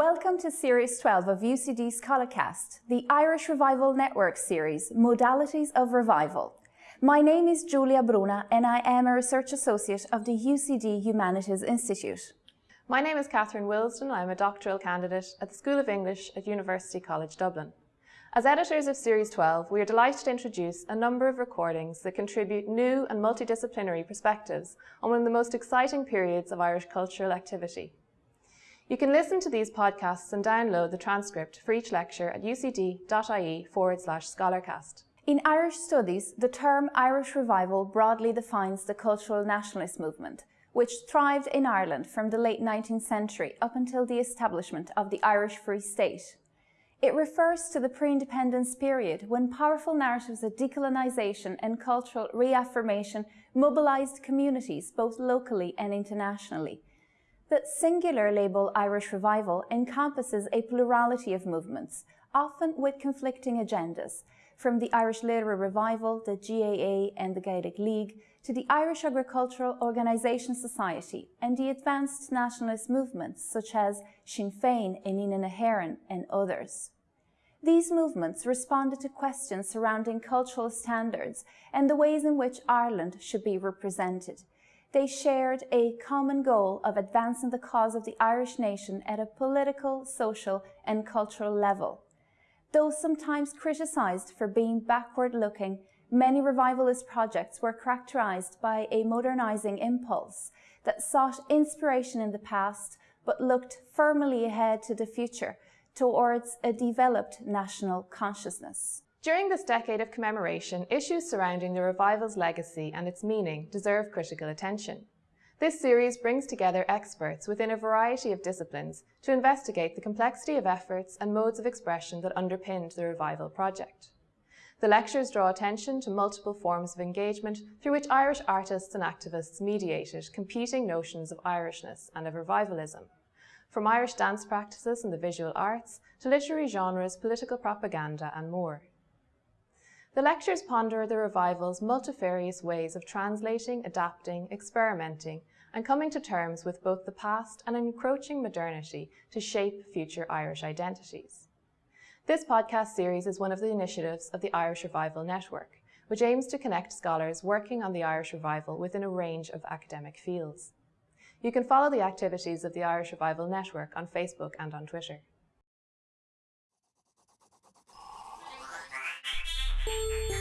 Welcome to Series 12 of UCD Scholarcast, the Irish Revival Network series, Modalities of Revival. My name is Giulia Bruna and I am a Research Associate of the UCD Humanities Institute. My name is Catherine Wilsdon. I am a doctoral candidate at the School of English at University College Dublin. As editors of Series 12, we are delighted to introduce a number of recordings that contribute new and multidisciplinary perspectives on one of the most exciting periods of Irish cultural activity. You can listen to these podcasts and download the transcript for each lecture at ucd.ie forward slash scholarcast. In Irish studies, the term Irish revival broadly defines the cultural nationalist movement, which thrived in Ireland from the late 19th century up until the establishment of the Irish Free State. It refers to the pre-independence period when powerful narratives of decolonisation and cultural reaffirmation mobilised communities both locally and internationally. The singular label Irish Revival encompasses a plurality of movements, often with conflicting agendas, from the Irish Literary Revival, the GAA and the Gaelic League, to the Irish Agricultural Organisation Society and the advanced nationalist movements such as Sinn Féin, Inghinidhe na hÉireann and others. These movements responded to questions surrounding cultural standards and the ways in which Ireland should be represented. They shared a common goal of advancing the cause of the Irish nation at a political, social and cultural level. Though sometimes criticised for being backward-looking, many revivalist projects were characterised by a modernising impulse that sought inspiration in the past but looked firmly ahead to the future towards a developed national consciousness. During this decade of commemoration, issues surrounding the revival's legacy and its meaning deserve critical attention. This series brings together experts within a variety of disciplines to investigate the complexity of efforts and modes of expression that underpinned the Revival project. The lectures draw attention to multiple forms of engagement through which Irish artists and activists mediated competing notions of Irishness and of revivalism, from Irish dance practices and the visual arts to literary genres, political propaganda and more. The lectures ponder the revival's multifarious ways of translating, adapting, experimenting, and coming to terms with both the past and encroaching modernity to shape future Irish identities. This podcast series is one of the initiatives of the Irish Revival Network, which aims to connect scholars working on the Irish Revival within a range of academic fields. You can follow the activities of the Irish Revival Network on Facebook and on Twitter. Thank you.